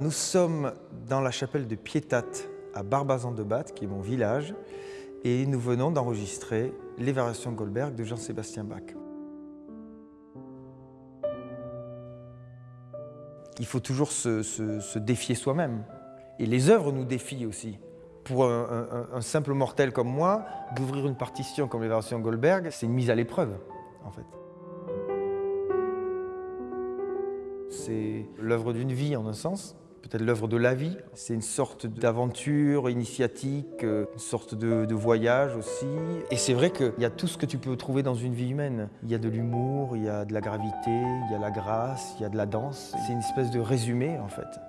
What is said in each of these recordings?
Nous sommes dans la chapelle de Pietat à Barbazan-de-Bath, qui est mon village, et nous venons d'enregistrer les variations Goldberg de Jean-Sébastien Bach. Il faut toujours se, défier soi-même. Et les œuvres nous défient aussi. Pour un, simple mortel comme moi, d'ouvrir une partition comme les variations Goldberg, c'est une mise à l'épreuve, en fait. C'est l'œuvre d'une vie, en un sens, peut-être l'œuvre de la vie. C'est une sorte d'aventure initiatique, euh, une sorte de, voyage aussi. Et c'est vrai qu'il y a tout ce que tu peux trouver dans une vie humaine. Il y a de l'humour, il y a de la gravité, il y a la grâce, il y a de la danse. C'est une espèce de résumé en fait.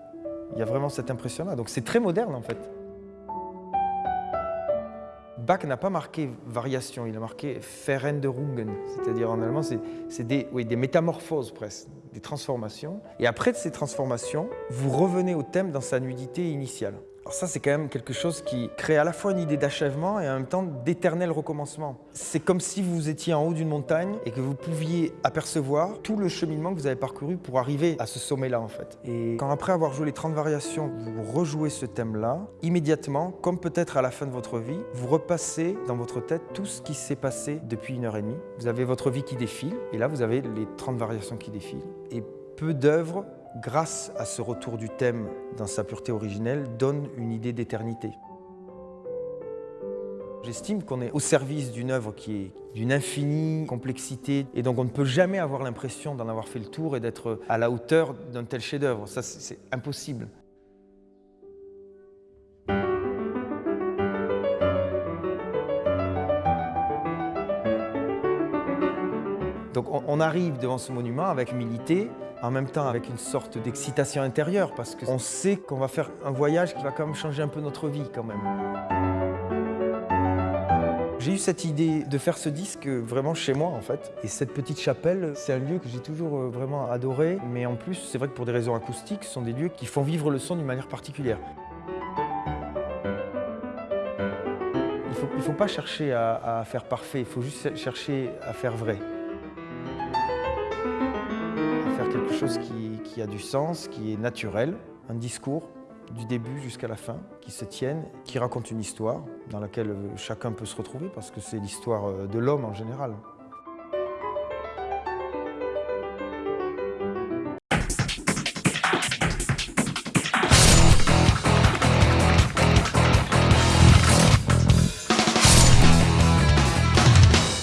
Il y a vraiment cette impression-là. Donc c'est très moderne en fait. Bach n'a pas marqué variation, il a marqué Veränderungen, c'est-à-dire en allemand, c'est des, des métamorphoses presque, transformations. Et après ces transformations, vous revenez au thème dans sa nudité initiale. Alors ça, c'est quand même quelque chose qui crée à la fois une idée d'achèvement et en même temps d'éternel recommencement. C'est comme si vous étiez en haut d'une montagne et que vous pouviez apercevoir tout le cheminement que vous avez parcouru pour arriver à ce sommet-là, en fait. Et quand après avoir joué les 30 variations, vous rejouez ce thème-là, immédiatement, comme peut-être à la fin de votre vie, vous repassez dans votre tête tout ce qui s'est passé depuis une heure et demie. Vous avez votre vie qui défile, et là, vous avez les 30 variations qui défilent. Et peu d'œuvres grâce à ce retour du thème dans sa pureté originelle, donne une idée d'éternité. J'estime qu'on est au service d'une œuvre qui est d'une infinie complexité et donc on ne peut jamais avoir l'impression d'en avoir fait le tour et d'être à la hauteur d'un tel chef-d'œuvre. Ça, c'est impossible. Donc on arrive devant ce monument avec humilité, en même temps avec une sorte d'excitation intérieure parce qu'on sait qu'on va faire un voyage qui va quand même changer un peu notre vie quand même. J'ai eu cette idée de faire ce disque vraiment chez moi en fait. Et cette petite chapelle, c'est un lieu que j'ai toujours euh, vraiment adoré. Mais en plus, c'est vrai que pour des raisons acoustiques, ce sont des lieux qui font vivre le son d'une manière particulière. Il ne faut, pas chercher à faire parfait, il faut juste chercher à faire vrai. Quelque chose qui, a du sens, qui est naturel, un discours du début jusqu'à la fin, qui se tienne, qui raconte une histoire dans laquelle chacun peut se retrouver parce que c'est l'histoire de l'homme en général.